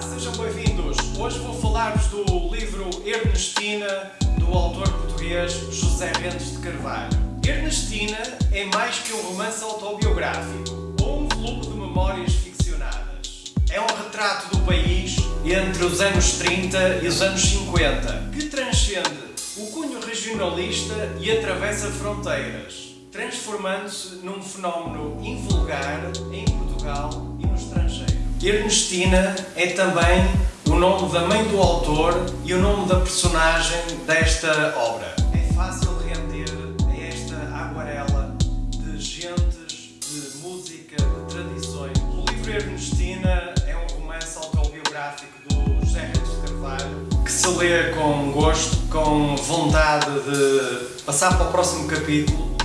Sejam bem-vindos. Hoje vou falar-vos do livro Ernestina, do autor português José Rentes de Carvalho. Ernestina é mais que um romance autobiográfico ou um volume de memórias ficcionadas. É um retrato do país entre os anos 30 e os anos 50, que transcende o cunho regionalista e atravessa fronteiras, transformando-se num fenómeno invulgar em Portugal. Ernestina é também o nome da mãe do autor e o nome da personagem desta obra. É fácil render a esta aguarela de gentes, de música, de tradições. O livro Ernestina é um romance autobiográfico do José Reis Carvalho que se lê com gosto, com vontade de passar para o próximo capítulo.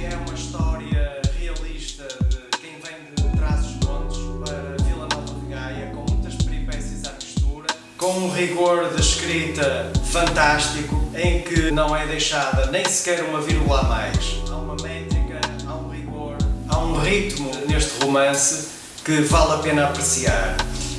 Com um rigor de escrita fantástico, em que não é deixada nem sequer uma vírgula a mais. Há uma métrica, há um rigor, há um ritmo neste romance que vale a pena apreciar.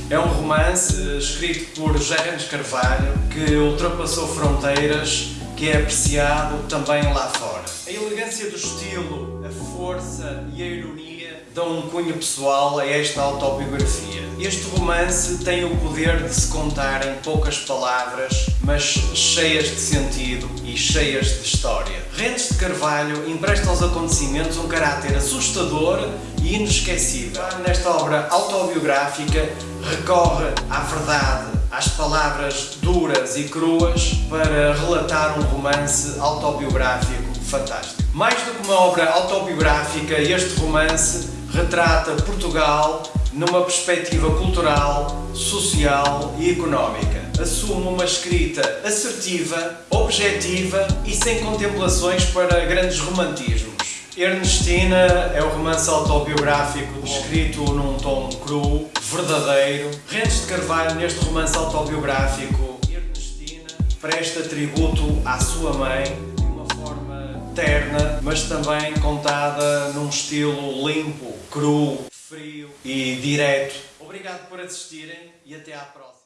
É um romance escrito por Gerardo Carvalho que ultrapassou fronteiras, que é apreciado também lá fora. A elegância do estilo, a força e a ironia dão um cunho pessoal a esta autobiografia. Este romance tem o poder de se contar em poucas palavras, mas cheias de sentido e cheias de história. Rentes de Carvalho empresta aos acontecimentos um caráter assustador e inesquecível. Nesta obra autobiográfica recorre à verdade, às palavras duras e cruas para relatar um romance autobiográfico fantástico. Mais do que uma obra autobiográfica, este romance retrata Portugal numa perspectiva cultural, social e económica. Assume uma escrita assertiva, objetiva e sem contemplações para grandes romantismos. Ernestina é o romance autobiográfico escrito num tom cru, verdadeiro. Rentes de Carvalho, neste romance autobiográfico, Ernestina presta tributo à sua mãe de uma forma terna, mas também contada num estilo limpo, cru, frio e direto. Obrigado por assistirem e até à próxima.